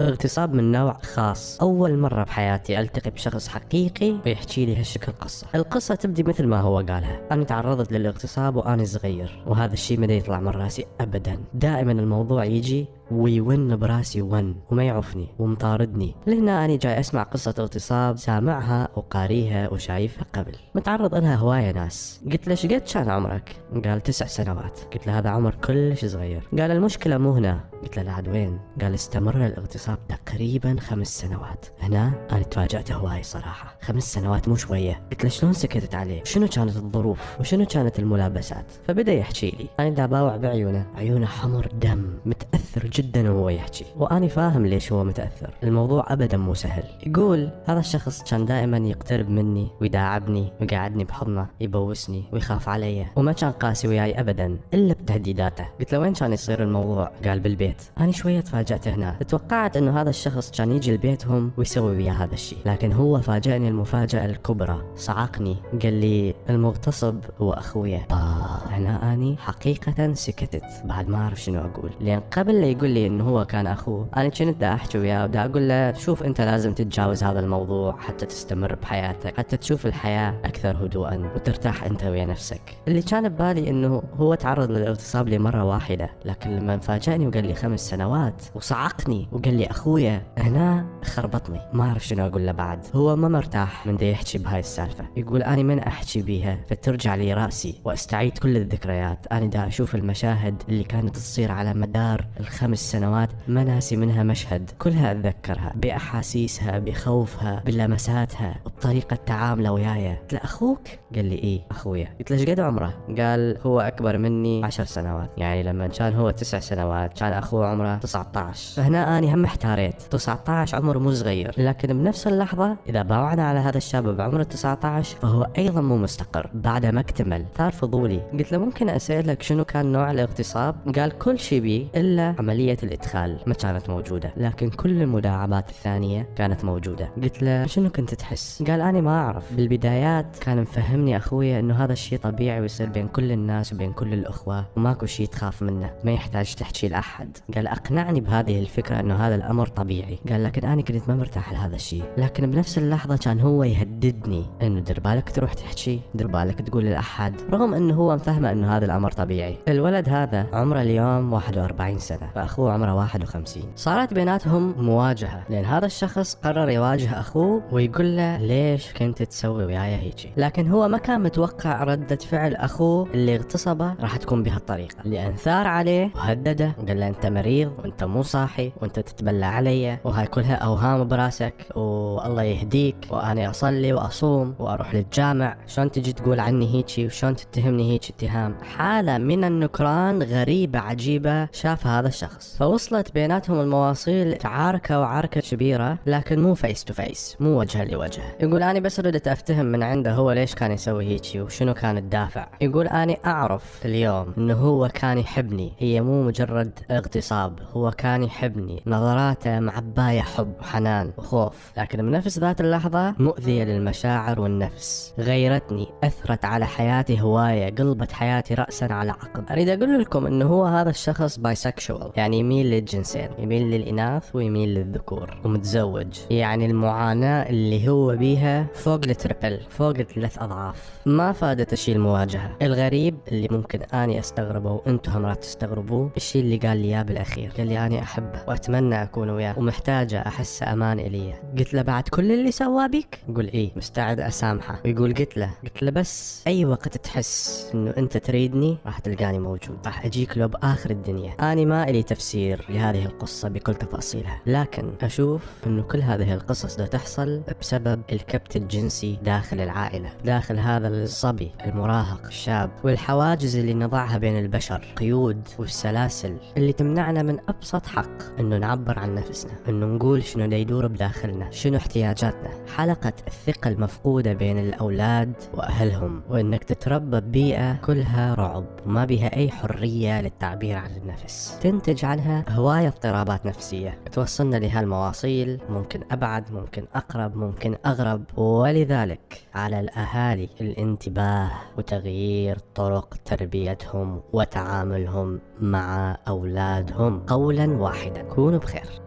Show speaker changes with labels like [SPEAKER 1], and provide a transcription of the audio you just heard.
[SPEAKER 1] اغتصاب من نوع خاص. أول مرة بحياتي ألتقي بشخص حقيقي ويحكي لي هالشكل قصة. القصة تبدي مثل ما هو قالها. أنا تعرضت للاغتصاب وأنا صغير وهذا الشيء ما يطلع من رأسي أبدا. دائما الموضوع يجي ويون براسي ون وما يعوفني ومطاردني. لهنا أنا جاي أسمع قصة اغتصاب سامعها وقاريها وشايفها قبل. متعرض لها هواية ناس. قلت له شقد كان عمرك؟ قال تسع سنوات. قلت له هذا عمر كلش صغير. قال المشكلة مو هنا. قلت له لعد وين؟ قال استمر الاغتصاب تقريبا خمس سنوات. هنا أنا تفاجأت هواي صراحة. خمس سنوات مو شوية. قلت له شلون سكتت عليه؟ شنو كانت الظروف؟ وشنو كانت الملابسات؟ فبدأ يحكي لي. أنا دا باوع بعيونه. عيونه حمر دم متأثر جدا وهو يحكي. وأنا فاهم ليش هو متأثر. الموضوع أبدا مو سهل. يقول هذا الشخص كان دائما يقترب مني ويداعبني ويقعدني بحضنه يبوسني ويخاف علي وما كان قاسي وياي أبدا إلا بتهديداته. قلت له وين كان يصير الموضوع؟ قال بالبيت. أنا شوية تفاجأت هنا. توقعت أنه هذا الشخص كان يجي لبيتهم ويسوي ويا هذا الشيء. لكن هو فاجأني المفاجأة الكبرى. صعقني قال لي المغتصب هو أخويا آه هنا أني حقيقة سكتت. بعد ما أعرف شنو أقول. لأن قبل لا يقول لي انه هو كان أخوه. أنا كنت دا أحكي وياه ودا أقول له شوف أنت لازم تتجاوز هذا الموضوع حتى تستمر بحياتك حتى تشوف الحياة أكثر هدوءا وترتاح أنت ويا نفسك. اللي كان ببالي إنه هو تعرض للاغتصاب لمرة واحدة لكن لما فاجأني وقال لي خمس سنوات وصعقني وقال لي أخويا هنا خربطني. ما أعرف شنو أقول له بعد. هو ما مرتاح من دا يحكي بهاي السالفة. يقول أنا من أحكي بيها فترجع لي رأسي وأستعيد كل الذكريات. أنا دا أشوف المشاهد اللي كانت تصير على مدار الخمس سنوات ما ناسي منها مشهد. كلها أتذكرها بأحاسيسها بخوفها بلمساتها بطريقة تعامله وياي. قلت له أخوك؟ قال لي إيه أخويا. قلت له قد عمره؟ قال هو أكبر مني عشر سنوات. يعني لما كان هو تسع سنوات كان أخوه عمره 19 فهنا أني هم احتاريت. 19 عمر مو صغير. لكن بنفس اللحظة إذا باوعنا على هذا الشاب بعمر 19 فهو أيضا مو مستقر. بعد ما اكتمل صار فضولي. قلت له ممكن أسألك شنو كان نوع الاغتصاب؟ قال كل شيء بي إلا عملية الإدخال ما كانت موجودة لكن كل المداعبات الثانية كانت موجودة. قلت له شنو كنت تحس؟ قال أنا ما أعرف. بالبدايات كان مفهمني اخويا إنه هذا الشيء طبيعي ويصير بين كل الناس وبين كل الأخوة وماكو شيء تخاف منه ما يحتاج تحكي لأحد. قال أقنعني بهذه الفكرة إنه هذا الأمر طبيعي. قال لكن أنا كنت ما مرتاح لهذا الشيء. لكن بنفس اللحظة كان هو يهددني إنه دير بالك تروح تحكي دير بالك تقول لأحد. رغم إنه هو مفهمه إنه هذا الأمر طبيعي. الولد هذا عمره اليوم 41 سنة فاخوه عمره 51 صارت بيناتهم مواجهة لأن هذا الشخص قرر يواجه أخوه ويقول له ليش كنت تسوي وياي هيجي؟ لكن هو ما كان متوقع ردة فعل أخوه اللي اغتصبه راح تكون بهالطريقة. لأن ثار عليه وهدده وقال له أنت مريض وأنت مو صاحي وأنت تتبلى علي وهاي كلها أوهام براسك والله يهديك وأنا أصلي وأصوم وأروح للجامع. شلون تجي تقول عني هيجي؟ وشلون تتهمني هيك اتهام؟ حالة من النكران غريبة عجيبة شافها هذا الشخص. فوصلت. بيناتهم المواصيل عاركة وعركة كبيرة لكن مو face to face مو وجها لوجه. يقول أنا بس ردت أفتهم من عنده هو ليش كان يسوي هيجي وشنو كان الدافع. يقول أنا أعرف اليوم إنه هو كان يحبني هي مو مجرد اغتصاب هو كان يحبني. نظراته معباية حب وحنان وخوف لكن بنفس ذات اللحظة مؤذية للمشاعر والنفس. غيرتني أثرت على حياتي هواية قلبت حياتي رأسا على عقب. أريد أقول لكم إنه هو هذا الشخص bisexual يعني يميل للجنسين يميل للإناث ويميل للذكور ومتزوج. يعني المعاناة اللي هو بيها فوق الـ triple فوق الثلاث أضعاف. ما فادت الشيء المواجهة. الغريب اللي ممكن أني أستغربه وأنتم هم راح تستغربوه الشيء اللي قال لي إياه بالأخير. قال لي أنا أحبه وأتمنى أكون وياه ومحتاجة أحس أمان إلي قلت له بعد كل اللي سواه بيك؟ يقول إيه مستعد أسامحه. ويقول قلت له قلت له بس أي وقت تحس إنه أنت تريدني راح تلقاني موجود. راح أجيك لو بآخر الدنيا. أنا ما إلي تفسير لهذه القصة بكل تفاصيلها. لكن أشوف أنه كل هذه القصص ده تحصل بسبب الكبت الجنسي داخل العائلة داخل هذا الصبي المراهق الشاب والحواجز اللي نضعها بين البشر قيود والسلاسل اللي تمنعنا من أبسط حق أنه نعبر عن نفسنا أنه نقول شنو يدور بداخلنا شنو احتياجاتنا. حلقة الثقة المفقودة بين الأولاد وأهلهم وأنك تتربى ببيئة كلها رعب وما بها أي حرية للتعبير عن النفس. تنتج عنها هواية اضطرابات نفسية. توصلنا لهالمواصيل ممكن أبعد ممكن أقرب ممكن أغرب. ولذلك على الأهالي الانتباه وتغيير طرق تربيتهم وتعاملهم مع أولادهم. قولا واحدا. كونوا بخير.